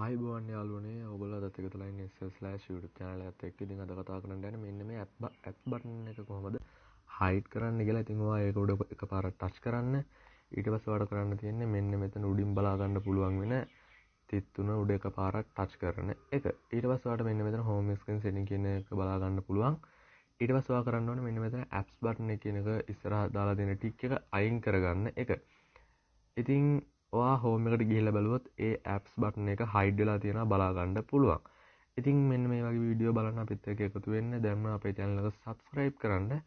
ආයුබෝවන් යාළුවනේ ඔයගොල්ලෝ අදත් එකතු වෙලා ඉන්නේ SL/ YouTube channel එකත් එක්ක. ඉතින් අද කතා කරන්න යන්නේ මෙන්න මේ app button එක කොහොමද hide කරන්න කියලා. ඉතින් ඔයා ඒක උඩ එකපාරට touch කරන්න. ඊට පස්සේ ඔයාලට කරන්න තියෙන්නේ මෙන්න මෙතන උඩින් බලා ගන්න පුළුවන් වෙන තිත් තුන උඩ එකපාරක් touch කරන එක. ඊට පස්සේ ඔයාලට මෙන්න මෙතන home screen setting කියන එක බලා ගන්න පුළුවන්. ඊට පස්සේ ඔයා කරන්න ඕනේ මෙන්න මෙතන apps button එක කියන එක ඉස්සරහා දාලා තියෙන ටික් එක අයින් කරගන්න එක. ඉතින් ඔයා හෝම එකට ගිහිල්ල බැලුවොත් ඒ ඇප්ස් බටන එක හයිඩ් වෙලා තියෙන බලාගන්න පුළුවන්. ඉතින් මෙන්න මේ වගේ වීඩියෝ බලන්න අපිත් එක එකතු වෙන්න. දැම්ම අපේ චැනලක සබස්ක්‍රයිබ් කරන්න.